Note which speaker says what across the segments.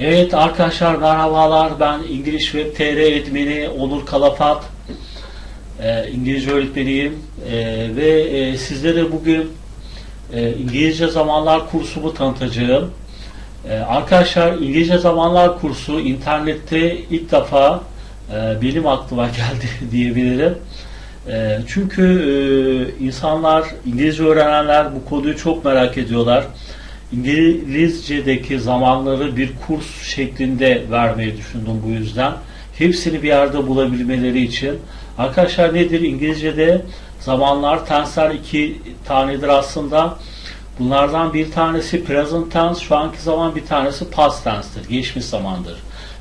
Speaker 1: Evet arkadaşlar merhabalar ben İngiliz Web TR admini Onur Kalafat ee, İngilizce öğretmeniyim Ee, ve e, sizlere bugün e, İngilizce zamanlar kursumu tanıtacağım. Ee, arkadaşlar İngilizce zamanlar kursu internette ilk defa e, benim aklıma geldi diyebilirim. E, çünkü e, insanlar İngilizce öğrenenler bu konuyu çok merak ediyorlar. İngilizce'deki zamanları bir kurs şeklinde vermeyi düşündüm bu yüzden. Hepsini bir yerde bulabilmeleri için. Arkadaşlar nedir? İngilizce'de zamanlar tensler iki tanedir aslında. Bunlardan bir tanesi present tense, şu anki zaman bir tanesi past tense'tir, geçmiş zamandır.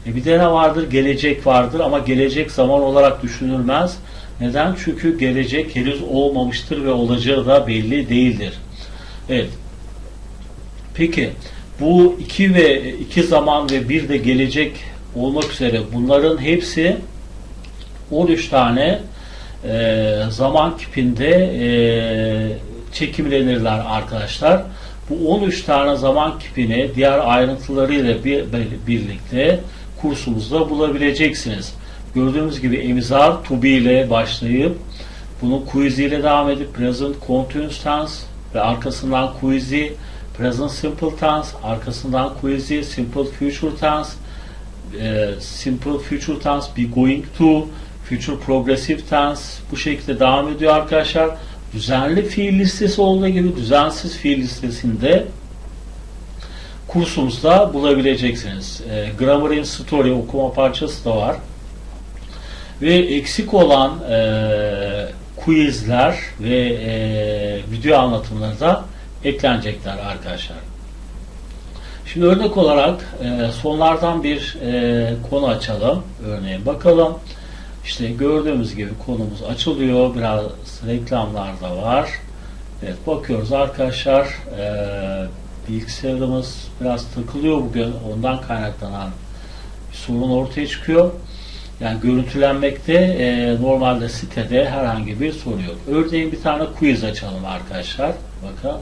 Speaker 1: E bir de ne vardır? Gelecek vardır ama gelecek zaman olarak düşünülmez. Neden? Çünkü gelecek henüz olmamıştır ve olacağı da belli değildir. Evet. Peki bu iki ve iki zaman ve bir de gelecek olmak üzere bunların hepsi 13 tane e, zaman kipinde e, çekimlenirler arkadaşlar. Bu 13 tane zaman kipini diğer ayrıntılarıyla bir, birlikte kursumuzda bulabileceksiniz. Gördüğünüz gibi emizar to ile başlayıp bunu quizzy ile devam edip present continuous tense ve arkasından quizzy present simple tense, arkasından quizzy simple future tense, e, simple future tense be going to, future progressive tense bu şekilde devam ediyor arkadaşlar. Düzenli fiil listesi olduğu gibi düzensiz fiil listesinde kursumuzda bulabileceksiniz. E, Grammar in Story okuma parçası da var. Ve eksik olan e, quizler ve e, video anlatımları da eklenecekler arkadaşlar. Şimdi örnek olarak e, sonlardan bir e, konu açalım. Örneğin bakalım. İşte gördüğümüz gibi konumuz açılıyor. Biraz reklamlar da var. Evet bakıyoruz arkadaşlar. E, bilgisayarımız biraz takılıyor bugün. Ondan kaynaklanan bir sorun ortaya çıkıyor. Yani görüntülenmekte e, normalde sitede herhangi bir sorun yok. Örneğin bir tane quiz açalım arkadaşlar. Bakın.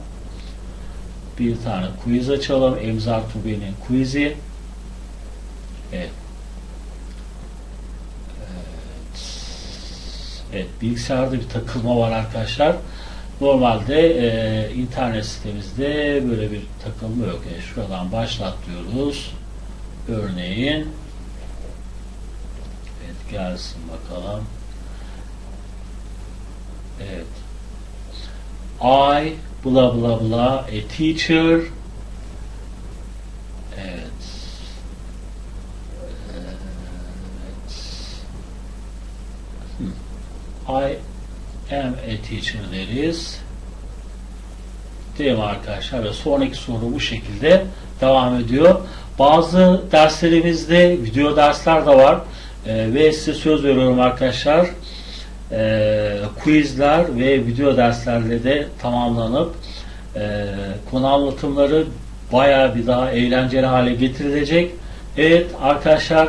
Speaker 1: Bir tane quiz açalım. Emzar Tubi'nin quiz'i. Evet. Evet, bilgisayarda bir takılma var arkadaşlar. Normalde e, internet sitemizde böyle bir takılma yok. Yani şuradan başlat. Örneğin Evet, gelsin bakalım. Evet. I bla bla bla a teacher evet. I am a teacher deriz. Değil mi arkadaşlar? Ve sonraki soru bu şekilde devam ediyor. Bazı derslerimizde video dersler de var. Ee, ve size söz veriyorum arkadaşlar. Ee, quizler ve video derslerle de tamamlanıp e, konu anlatımları bayağı bir daha eğlenceli hale getirilecek. Evet arkadaşlar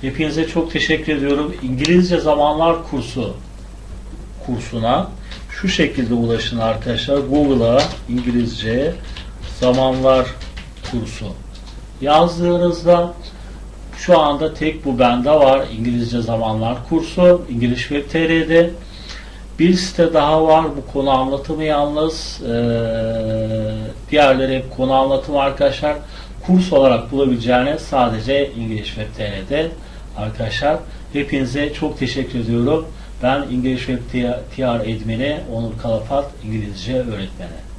Speaker 1: hepinize çok teşekkür ediyorum. İngilizce zamanlar kursu kursuna şu şekilde ulaşın arkadaşlar. Google'a İngilizce zamanlar kursu yazdığınızda şu anda tek bu bende var. İngilizce zamanlar kursu. İngiliz Web TR'de. Bir site daha var. Bu konu anlatımı yalnız. Ee, diğerleri hep konu anlatımı arkadaşlar. Kurs olarak bulabileceğiniz sadece İngiliz Web TR'de arkadaşlar. Hepinize çok teşekkür ediyorum. Ben İngiliz Web TR admini Onur Kalafat İngilizce öğretmeni.